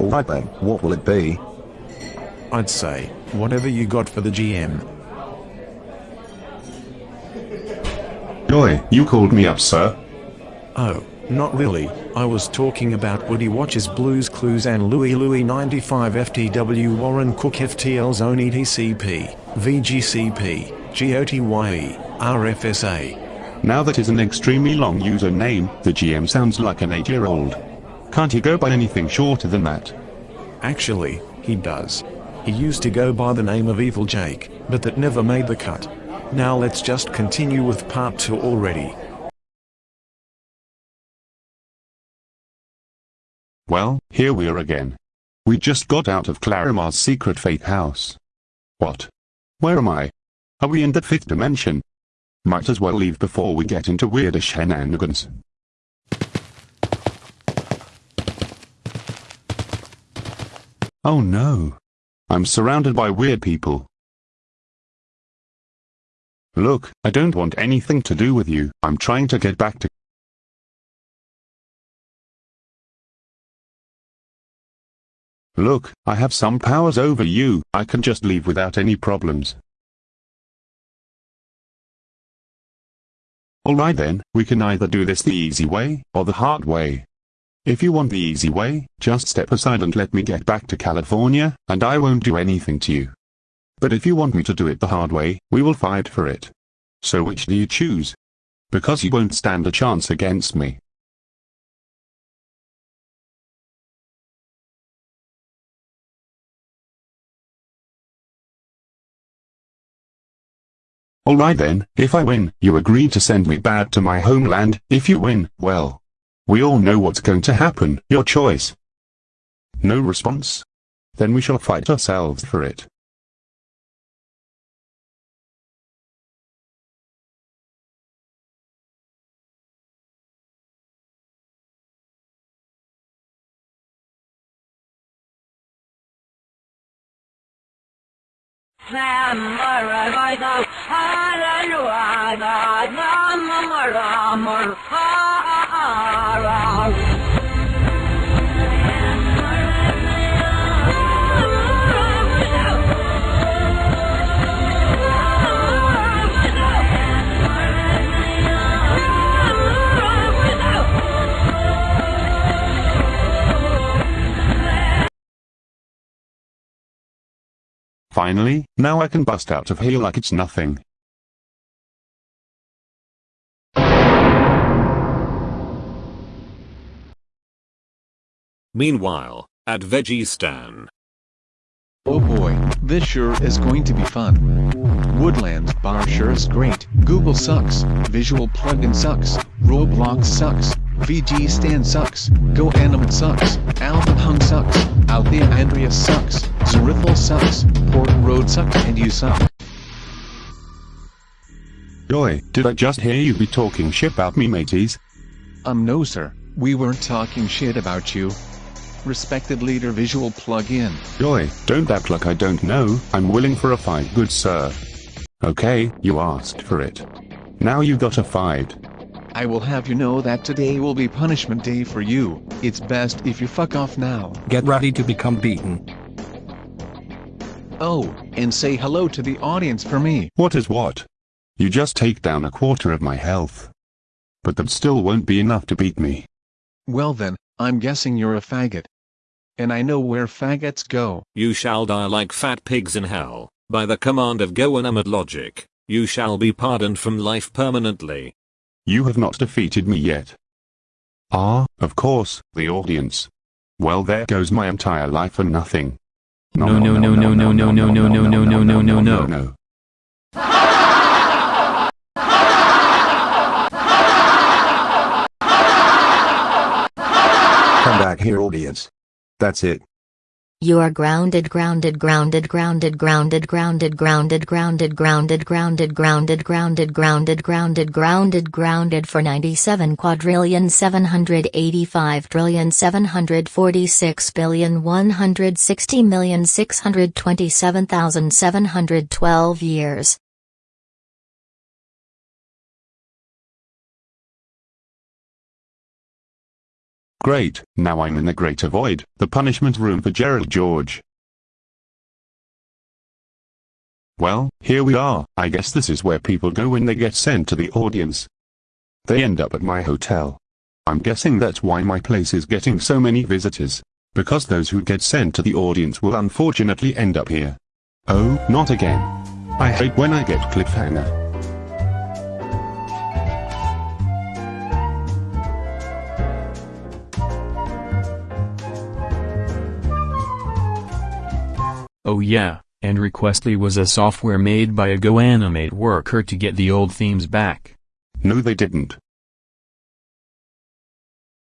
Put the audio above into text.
Alright then, what will it be? I'd say, whatever you got for the GM. Joy, you called me up, sir. Oh, not really. I was talking about Woody Watches Blues Clues and Louis Louis 95 FTW Warren Cook FTL Zone ETCP, VGCP, GOTYE, RFSA. Now that is an extremely long username, the GM sounds like an 8-year-old. Can't he go by anything shorter than that? Actually, he does. He used to go by the name of Evil Jake, but that never made the cut. Now let's just continue with part 2 already. Well, here we are again. We just got out of Clarimar's secret faith house. What? Where am I? Are we in the fifth dimension? Might as well leave before we get into weirder shenanigans. Oh no. I'm surrounded by weird people. Look, I don't want anything to do with you. I'm trying to get back to Look, I have some powers over you, I can just leave without any problems. Alright then, we can either do this the easy way, or the hard way. If you want the easy way, just step aside and let me get back to California, and I won't do anything to you. But if you want me to do it the hard way, we will fight for it. So which do you choose? Because you won't stand a chance against me. Alright then, if I win, you agree to send me back to my homeland, if you win, well. We all know what's going to happen, your choice. No response? Then we shall fight ourselves for it. Finally, now I can bust out of here like it's nothing. Meanwhile, at Vegistan. Oh boy, this sure is going to be fun. Woodlands bar sure is great, Google sucks, Visual plugin sucks, Roblox sucks, VG Stand sucks, Go Animate sucks, Alvin Hung sucks, Althea Andrea sucks, Zerithal sucks, Port Road sucks. And you suck. Joy, did I just hear you be talking shit about me mateys? Um no sir, we weren't talking shit about you. Respected leader visual plugin. Joy, don't act like I don't know, I'm willing for a fight good sir. Okay, you asked for it. Now you got a fight. I will have you know that today will be punishment day for you. It's best if you fuck off now. Get ready to become beaten. Oh, and say hello to the audience for me. What is what? You just take down a quarter of my health. But that still won't be enough to beat me. Well then, I'm guessing you're a faggot. And I know where faggots go. You shall die like fat pigs in hell, by the command of GoAnimate logic. You shall be pardoned from life permanently. You have not defeated me yet. Ah, of course, the audience. Well there goes my entire life for nothing. No, no, no, no, no, no, no, no, no, no, no, no, no, no. no. Come back here audience. That's it. You are grounded, grounded, grounded, grounded, grounded, grounded, grounded, grounded, grounded, grounded, grounded, grounded, grounded, grounded, grounded, grounded for 97 quadrillion 785 trillion 746 billion 160 million 627,712 years. Great, now I'm in the Greater Void, the punishment room for Gerald George. Well, here we are, I guess this is where people go when they get sent to the audience. They end up at my hotel. I'm guessing that's why my place is getting so many visitors. Because those who get sent to the audience will unfortunately end up here. Oh, not again. I hate when I get cliffhanger. Oh yeah, and Requestly was a software made by a GoAnimate worker to get the old themes back. No they didn't.